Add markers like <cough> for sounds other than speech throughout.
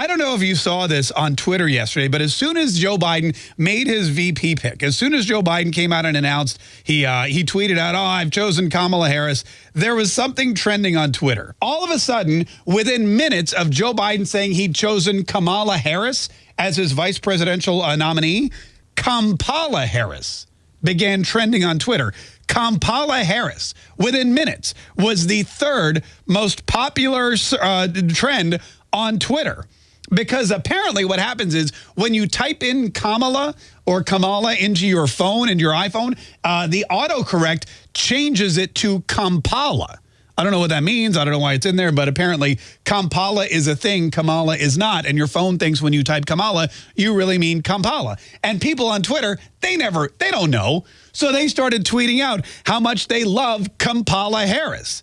I don't know if you saw this on Twitter yesterday, but as soon as Joe Biden made his VP pick, as soon as Joe Biden came out and announced, he uh, he tweeted out, oh, I've chosen Kamala Harris, there was something trending on Twitter. All of a sudden, within minutes of Joe Biden saying he'd chosen Kamala Harris as his vice presidential uh, nominee, Kampala Harris began trending on Twitter. Kampala Harris, within minutes, was the third most popular uh, trend on Twitter. Because apparently what happens is when you type in Kamala or Kamala into your phone and your iPhone, uh, the autocorrect changes it to Kampala. I don't know what that means. I don't know why it's in there, but apparently Kampala is a thing, Kamala is not. And your phone thinks when you type Kamala, you really mean Kampala. And people on Twitter, they never, they don't know. So they started tweeting out how much they love Kampala Harris.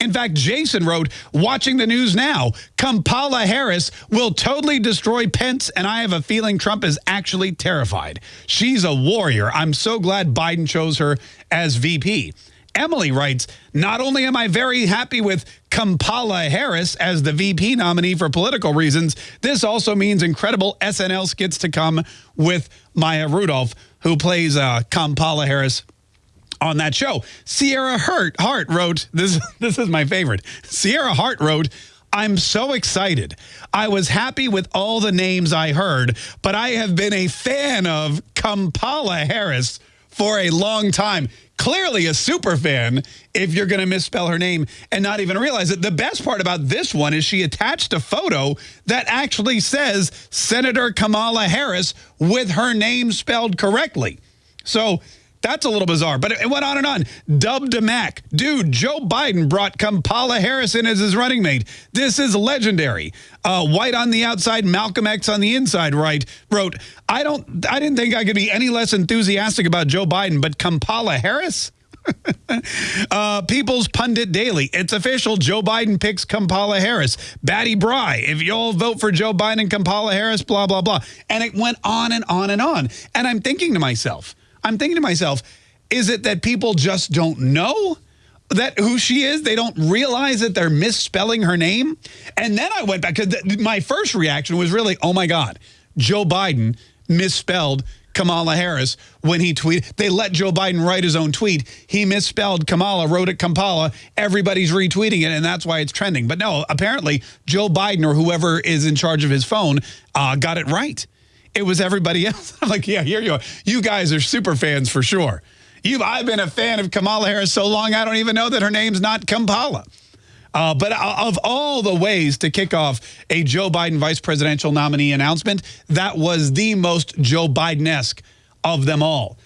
In fact, Jason wrote, watching the news now, Kampala Harris will totally destroy Pence, and I have a feeling Trump is actually terrified. She's a warrior. I'm so glad Biden chose her as VP. Emily writes, not only am I very happy with Kampala Harris as the VP nominee for political reasons, this also means incredible SNL skits to come with Maya Rudolph, who plays uh, Kampala Harris on that show. Sierra Hart, Hart wrote, this, <laughs> this is my favorite. Sierra Hart wrote, I'm so excited. I was happy with all the names I heard, but I have been a fan of Kampala Harris for a long time clearly a super fan if you're going to misspell her name and not even realize it. The best part about this one is she attached a photo that actually says Senator Kamala Harris with her name spelled correctly. So that's a little bizarre, but it went on and on. Dubbed to Mac. Dude, Joe Biden brought Kampala Harris in as his running mate. This is legendary. Uh, White on the outside, Malcolm X on the inside, right, wrote, I don't, I didn't think I could be any less enthusiastic about Joe Biden, but Kampala Harris? <laughs> uh, People's Pundit Daily. It's official. Joe Biden picks Kampala Harris. Batty Bry. If you all vote for Joe Biden, Kampala Harris, blah, blah, blah. And it went on and on and on. And I'm thinking to myself, I'm thinking to myself, is it that people just don't know that who she is? They don't realize that they're misspelling her name? And then I went back, because my first reaction was really, oh my God, Joe Biden misspelled Kamala Harris when he tweeted. They let Joe Biden write his own tweet. He misspelled Kamala, wrote it Kampala. Everybody's retweeting it, and that's why it's trending. But no, apparently Joe Biden or whoever is in charge of his phone uh, got it right. It was everybody else. <laughs> I'm like, yeah, here you are. You guys are super fans for sure. You've, I've been a fan of Kamala Harris so long, I don't even know that her name's not Kampala. Uh, but of all the ways to kick off a Joe Biden vice presidential nominee announcement, that was the most Joe Biden-esque of them all.